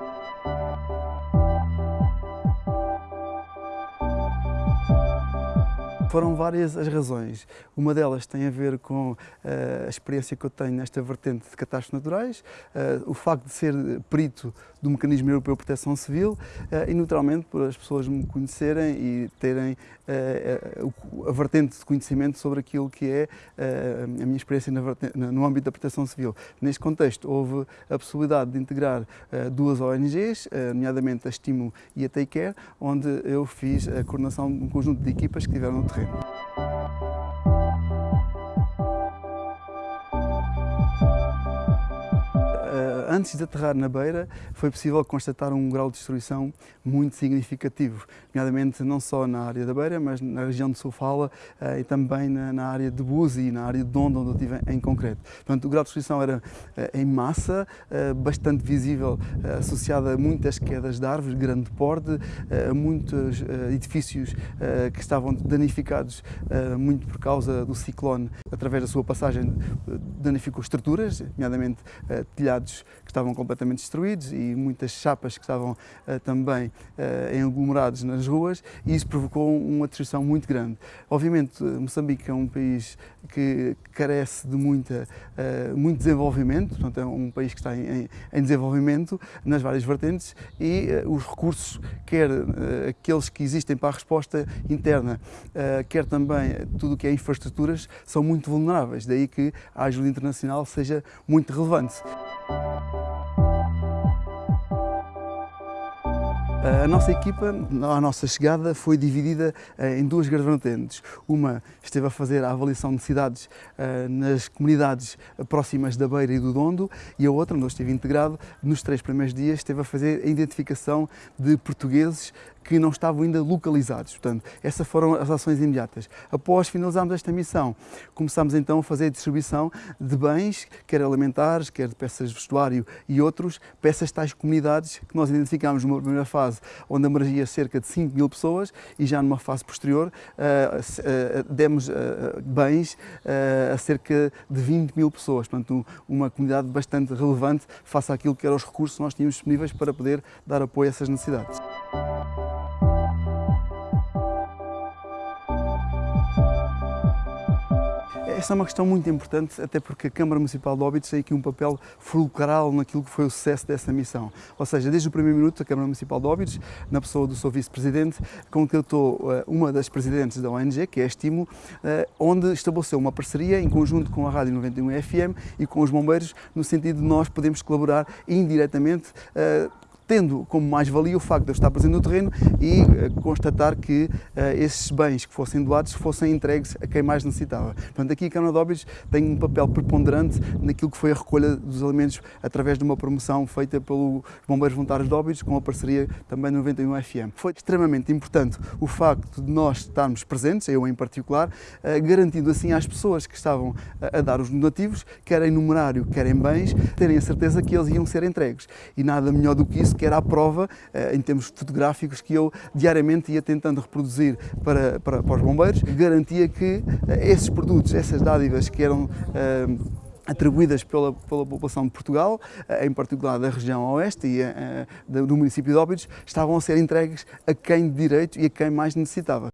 Thank you. Foram várias as razões. Uma delas tem a ver com uh, a experiência que eu tenho nesta vertente de catástrofes naturais, uh, o facto de ser perito do Mecanismo Europeu de Proteção Civil uh, e, naturalmente, por as pessoas me conhecerem e terem a vertente de conhecimento sobre aquilo que é a minha experiência no âmbito da proteção civil. Neste contexto, houve a possibilidade de integrar duas ONGs, nomeadamente a Estimo e a Take Care, onde eu fiz a coordenação de um conjunto de equipas que estiveram no terreno. Eh, antes de aterrar na beira, foi possível constatar um grau de destruição muito significativo, nomeadamente não só na área da beira, mas na região de Sofala uh, e também na, área de Buzi e na área de Dondo, onde eu estive em concreto. Portanto, o grau de destruição era uh, em massa, uh, bastante visível, associado a muitas quedas de árvores, de grande porte, a muitos edifícios que estavam danificados muito por causa do ciclone, através da sua passagem danificou estruturas, nomeadamente telhados que estavam completamente destruídos e muitas chapas que estavam uh, também uh, aglomerados nas ruas e isso provocou uma destruição muito grande. Obviamente, Moçambique é um país que carece de muita, uh, muito desenvolvimento, portanto é um país que está em, em desenvolvimento nas várias vertentes e os recursos, quer aqueles que existem para a resposta interna, quer também tudo o que é infraestruturas, são muito vulneráveis, daí que a ajuda internacional seja muito relevante. A nossa equipa, a nossa chegada, foi dividida eh, em duas grandes vertentes. Uma esteve a fazer a avaliação de cidades eh, nas comunidades próximas da Beira e do Dondo e a outra, onde eu estive integrado, nos três primeiros dias esteve a fazer a identificação de portugueses que não estavam ainda localizados. Portanto, essas foram as ações imediatas. Após finalizarmos esta missão, começámos então a fazer a distribuição de bens, quer alimentares, quer de peças de vestuário e outros, peças tais comunidades que nós identificámos numa primeira fase, onde abrangia cerca de 5 mil pessoas e já numa fase posterior uh, uh, demos uh, bens a cerca de 20 mil pessoas. Portanto, uma comunidade bastante relevante face àquilo que eram os recursos que nós tínhamos disponíveis para poder dar apoio a essas necessidades. Essa é uma questão muito importante, até porque a Câmara Municipal de Óbidos tem aqui um papel fulcral naquilo que foi o sucesso dessa missão. Ou seja, desde o primeiro minuto, a Câmara Municipal de Óbidos, na pessoa do seu vice-presidente, contratou eh, uma das presidentes da ONG, que é a Estimo, eh, onde estabeleceu uma parceria em conjunto com a Rádio 91 FM e com os bombeiros, no sentido de nós podermos colaborar indiretamente eh, tendo como mais-valia o facto de eu estar presente no terreno e uh, constatar que uh, esses bens que fossem doados fossem entregues a quem mais necessitava. Portanto, aqui a Câmara de Óbidos tem um papel preponderante naquilo que foi a recolha dos alimentos através de uma promoção feita pelos Bombeiros Voluntários de Óbidos com a parceria também do 91 FM. Foi extremamente importante o facto de nós estarmos presentes, eu em particular, uh, garantindo assim às pessoas que estavam a dar os donativos, quer em numerário, quer em bens, terem a certeza que eles iam ser entregues. E nada melhor do que isso que era a prova, eh, em termos fotográficos, que eu diariamente ia tentando reproduzir para, para, para os bombeiros, garantia que eh, esses produtos, essas dádivas que eram eh, atribuídas pela, pela população de Portugal, em particular da região oeste e do município de Óbidos, estavam a ser entregues a quem de direito e a quem mais necessitava.